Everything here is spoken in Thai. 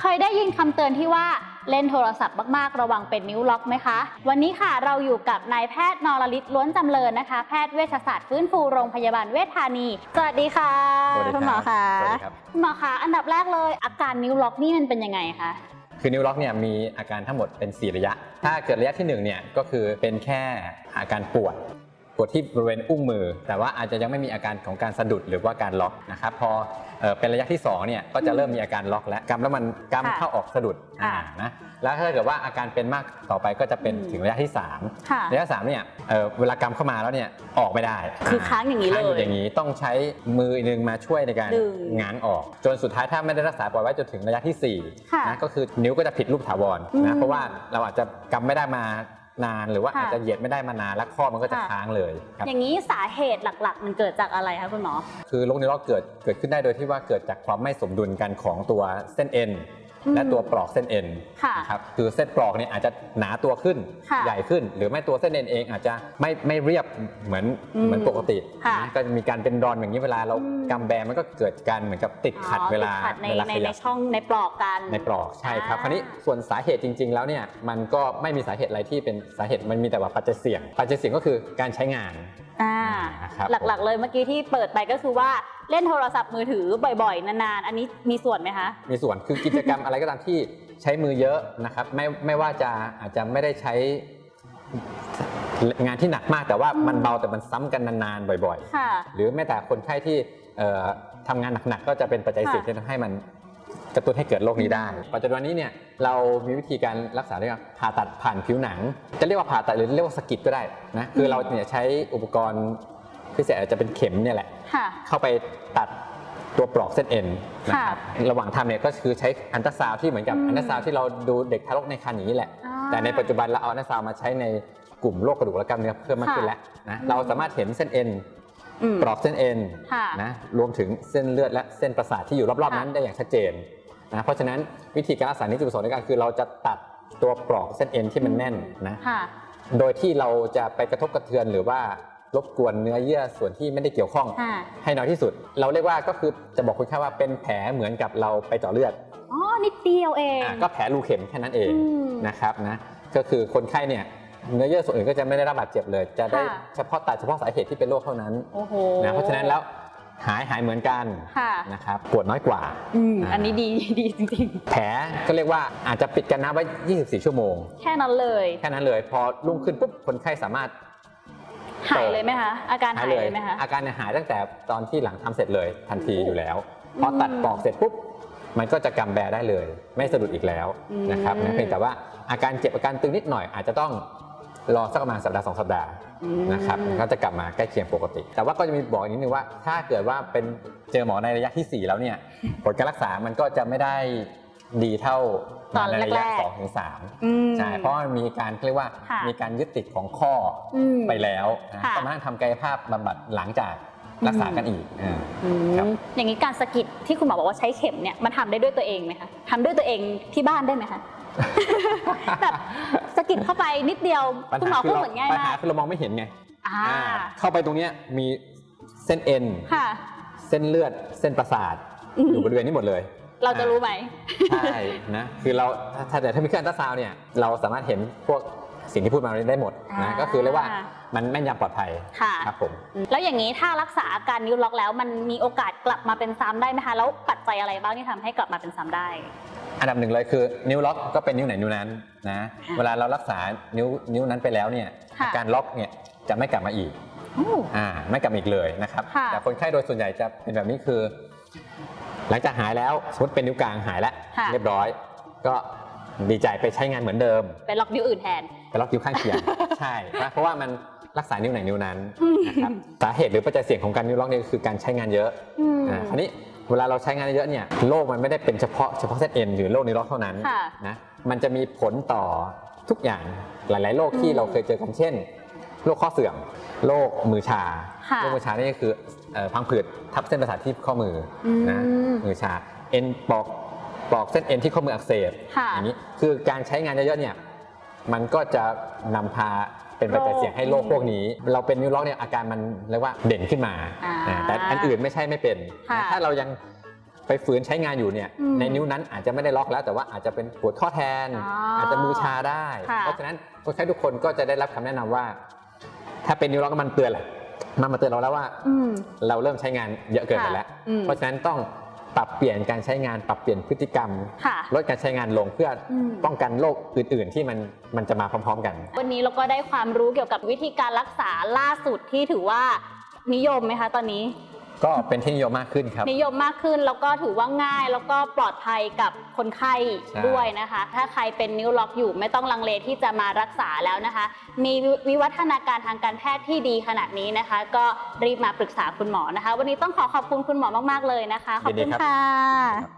เคยได้ยินคำเตือนที่ว่าเล่นโทรศัพท์มาก ๆ ระวังเป็นนิ้วล็อกไหมคะ วันนี้ค่ะเราอยู่กับนายแพทย์นรลิศล้วนจำเริญนะคะ แพทย์เวชศาสตร์ฟื้นฟูโรงพยาบาลเวชธานี สวัสดีค่ะสวัสดีครับคุณหมอคะสวัสดีครับ คุณหมอคะอันดับแรกเลย อาการนิ้วล็อกนี่มันเป็นยังไงคะ คือนิ้วล็อกเนี่ยมีอาการทั้งหมดเป็น 4 ระยะ ถ้าเกิดระยะที่1เนี่ยก็คือเป็นแค่อาการปวดป วดที่บริเวณอุ้งมือ แต่ว่าอาจจะยังไม่มีอาการของการสะดุดหรือว่าการล็อกนะครับพอเอ่อเป็นระยะที่2เนี่ยก็จะเริ่มมีอาการล็อกแล้วกำแล้วมันกำค่ะเข้าออกสะดุดค่ะอ่านะแล้วถ้าเกิดว่าอาการเป็นมากต่อไปก็จะเป็นอืมถึงระยะที่ค่ะ3ระยะ3เนี่ยเอ่อเวลากำเข้ามาแล้วเนี่ยออกไม่ได้ คือค้างอย่างนี้เลยค้างอยู่อย่างนี้ต้องใช้มือหนึ่งมาช่วยในการดึงง้างออก จนสุดท้ายถ้าไม่ได้รักษาปล่อยไว้จนถึงระยะที่สี่ค่ะนะก็คือนิ้วก็จะผิดรูปถาวรอืมนะเพราะว่าเราอาจจะกำไม่ได้มา นานหรือว่าค่ะอาจจะเหยียดไม่ได้มานานแล้วข้อมันก็จะค่ะค้างเลยครับอย่างนี้สาเหตุหลักๆ มันเกิดจากอะไรคะคุณหมอ คือโรคนิ้วล็อกเกิดเกิดขึ้นได้โดยที่ว่าเกิดจากความไม่สมดุลกันของตัวเส้นเอ็นอืม และตัวปลอกเส้นเอ็นค่ะนะครับคือเส้นปลอกเนี่ยอาจจะหนาตัวขึ้นค่ะใหญ่ขึ้น หรือไม่ตัวเส้นเอ็นเองอาจจะไม่ไม่เรียบเหมือนอืมเหมือนปกติค่ะนะก็จะมีการเป็นรอนอย่างนี้เวลาเราอืม กำแบมันก็เกิดการเหมือนกับติดขัดอ๋อเวลาติดขัดในเวลาในขในยับ ช่องในปลอกกัน ในปลอกใช่ครับอ่าคราวนี้ส่วนสาเหตุจริง ๆ แล้วเนี่ยมันก็ไม่มีสาเหตุอะไรที่เป็นสาเหตุมันมีแต่ว่าปัจจัยเสี่ยง ปัจจัยเสี่ยงก็คือการใช้งาน อ่าครับหลักๆ เลยเมื่อกี้ที่เปิดไปก็คือว่าเล่นโทรศัพท์มือถือบ่อยๆ นานๆ อันนี้มีส่วนไหมคะ มีส่วนคือกิจกรรมอะไรก็ตามที่ใช้มือเยอะนะครับไม่ไม่ว่าจะอาจจะไม่ได้ใช้งานที่หนักมากแต่ว่ามันเบาแต่มันซ้ำกันนานๆบ่อยค่ะ ๆ หรือแม้แต่คนไข้ที่เอ่อทำงานหนักๆก็จะเป็นปัจจัยเสี่ยงค่ะที่ทำให้มัน กระตุ้นให้เกิดโรคนี้ได้ปัจจุบันนี้เนี่ยเรามีวิธีการรักษาด้วยการผ่าตัดผ่านผิวหนัง จะเรียกว่าผ่าตัดหรือเรียกว่าสะกิดก็ได้นะคือเราเนี่ยใช้อุปกรณ์พิเศษอาจจะเป็นเข็มเนี่ยแหละ ค่ะ เข้าไปตัดตัวปลอกเส้นเอ็นนะครับระหว่างทำเนี่ยก็คือใช้อัลตราซาวด์ที่เหมือนกับอืมอัลตราซาวด์ที่เราดูเด็กทารกในครรภ์อย่างนี้แหละ อ่าแต่ในปัจจุบันเราเอาอัลตราซาวด์มาใช้ในกลุ่มโรคกระดูกและกล้ามเนื้อเพิ่มมากขึ้นแล้วนะเราสามารถเห็นเส้นเอ็นอืมปลอกเส้นเอ็นค่ะ นะรวมถึงเส้นเลือดและเส้นประสาทที่อยู่รอบๆค่ะนั้นได้อย่างชัดเจน นะเพราะฉะนั้นวิธีการรักษานี้จุดประสงค์ในการคือเราจะตัดตัวปลอกเส้นเอ็นที่มันแน่นนะค่ะ โดยที่เราจะไปกระทบกระเทือนหรือว่ารบกวนเนื้อเยื่อส่วนที่ไม่ได้เกี่ยวข้อง ค่ะ ให้น้อยที่สุด เราเรียกว่าก็คือจะบอกคุณแค่ว่าเป็นแผลเหมือนกับเราไปเจาะเลือดอ๋อ นิดเดียวเอง อะก็แผลรูเข็มแค่นั้นเองอืมนะครับนะก็คือคนไข้เนี่ยเนื้อเยื่อส่วนอื่นก็จะไม่ได้รับบาดเจ็บเลย จะได้ค่ะ เฉพาะตัดเฉพาะสาเหตุที่เป็นโรคเท่านั้นโอ้โหนะเพราะฉะนั้นแล้ว หายหายเหมือนกันค่ะนะครับปวดน้อยกว่าอืมอ่าอันนี้ดีดีจริงแผลก็เรียกว่าอาจจะปิดกันน้ำไว้ 24 ชั่วโมงๆแค่นั้นเลย แค่นั้นเลย พอรุ่งขึ้นปุ๊บคนไข้สามารถหายเลยไหมคะอาการหายเลยไหมคะอาการเนี่ยหายตั้งแต่ตอนที่หลังทำเสร็จเลยทันทีอยู่แล้วอืมพอตัดปลอกเสร็จปุ๊บมันก็จะกำแบได้เลย ไม่สะดุดอีกแล้วอืมนะครับนะเพียงแต่ว่าอาการเจ็บอาการตึงนิดหน่อยอาจจะต้อง รอสักประมาณสัปดาห์สองสัปดาห์อืมนะครับก็จะกลับมาใกล้เคียงปกติ แต่ว่าก็จะมีบอกอีกนิดนึงว่า ถ้าเกิดว่าเป็นเจอหมอในระยะที่ 4 แล้วเนี่ยผลการรักษามันก็จะไม่ได้ดีเท่าตอนในระยะแรกๆสองถึงสามอืมใช่เพราะมันมีการเรียกว่าค่ะมีการยึดติดของข้อออืมไปแล้วนะค่ะต้องมานั่งทำกายภาพบำบัดหลังจากรักษากันอีกอ่าอืมครับอย่างนี้การสะกิดที่คุณหมอบอกว่าใช้เข็มเนี่ยมันทำได้ด้วยตัวเองไหมคะทำด้วยตัวเองที่บ้านได้ไหมคะแบบสะ กิดเข้าไปนิดเดียวปัญคุณหมหาอคืพูดเราเหมือนง่ายปัญหามากคือเรามองไม่เห็นไงอ่าอ่าเข้าไปตรงเนี้ยมีเส้นเอ็น ค่ะ เส้นเลือดเส้นประสาทอืม อยู่บริเวณนี้หมดเลย เราจะรู้ไหม ใช่นะคือเราถ้าแต่ถ้ามีเครื่องอัลตราซาวน์เนี่ยเราสามารถเห็นพวกสิ่งที่พูดมาได้หมดอ่า นะก็คือเรียกว่ามันแม่นยำปลอดภัยค่ะ ครับผม แล้วอย่างนี้ถ้ารักษาอาการนิ้วล็อกแล้ว มันมีโอกาสกลับมาเป็นซ้ำได้ไหมคะ แล้วปัจจัยอะไรบ้างที่ทำให้กลับมาเป็นซ้ำได้ อันดับหนึ่งเลยคือนิ้วล็อกก็เป็นนิ้วไหนนิ้วนั้นนะค่ะเวลาเรารักษานิ้วนิ้วนั้นไปแล้วเนี่ยค่ะอาการล็อกเนี่ยจะไม่กลับมาอีกโอ้อ่าไม่กลับมาอีกเลยนะครับค่ะแต่คนไข้โดยส่วนใหญ่จะเป็นแบบนี้คือ หลังจากหายแล้วสมมติเป็นนิ้วกลางหายแล้วค่ะเรียบร้อย ก็ดีใจไปใช้งานเหมือนเดิมไปล็อกนิ้วอื่นแทนไปล็อกนิ้วข้างเคียงใช่นะเพราะว่ามันรักษานิ้วไหนนิ้วนั้นอืมนะครับสาเหตุหรือปัจจัยเสี่ยงของการนิ้วล็อกเนี่ยคือการใช้งานเยอะอืมอ่าคราวนี้ เวลาเราใช้งานเยอะเนี่ยโรคมันไม่ได้เป็นเฉพาะเฉพาะเส้นเอ็นหรือโรคนิ้วล็อกเท่านั้นค่ะนะมันจะมีผลต่อทุกอย่างหลาย ๆโรคที่อืมเราเคยเจอกันเช่นโรคข้อเสื่อมโรคมือชาค่ะโรคมือชานี่ก็คือเอ่อพังผืดทับเส้นประสาทที่ข้อมืออมนะมือชาเอ็นปอกปอกเส้นเอ็นที่ข้อมืออักเสบค่ะอย่างนี้คือการใช้งานเยอะๆเนี่ยมันก็จะนำพา เป็นปัจจัยเสี่ยงให้โรคพวกนี้ เราเป็นนิ้วล็อกเนี่ยอาการมันเรียกว่าเด่นขึ้นมาอ่าอ่าแต่อันอื่นไม่ใช่ไม่เป็นค่ะนะถ้าเรายังไปฝืนใช้งานอยู่เนี่ยอืมในนิ้วนั้นอาจจะไม่ได้ล็อกแล้วแต่ว่าอาจจะเป็นปวดข้อแทนอ๋อออาจจะมือชาได้ค่ะเพราะฉะนั้นคนไข้ทุกคนก็จะได้รับคำแนะนำว่า ถ้าเป็นนิ้วล็อกมันเตือนแหละมันมาเตือนเราแล้วว่าอืมเราเริ่มใช้งานเยอะเกินไปแล้วอืมเพราะฉะนั้นต้อง ปรับเปลี่ยนการใช้งานปรับเปลี่ยนพฤติกรรม ค่ะ ลดการใช้งานลงเพื่ออม ป้องกันโรคอื่น ๆ ที่มันมันจะมาพร้อม ๆ กัน วันนี้เราก็ได้ความรู้เกี่ยวกับวิธีการรักษาล่าสุดที่ถือว่านิยมไหมคะตอนนี้ ก็เป็นที่นิยมมากขึ้นครับ นิยมมากขึ้นแล้วก็ถือว่าง่ายแล้วก็ปลอดภัยกับคนไข้ใช่ ด้วยนะคะ ถ้าใครเป็นนิ้วล็อกอยู่ไม่ต้องลังเลที่จะมารักษาแล้วนะคะ มีวิวัฒนาการทางการแพทย์ที่ดีขนาดนี้นะคะ ก็รีบมาปรึกษาคุณหมอนะคะ วันนี้ต้องขอขอบคุณคุณหมอมากๆเลยนะคะ ขอบยินดีคุณครับ ค่ะครับ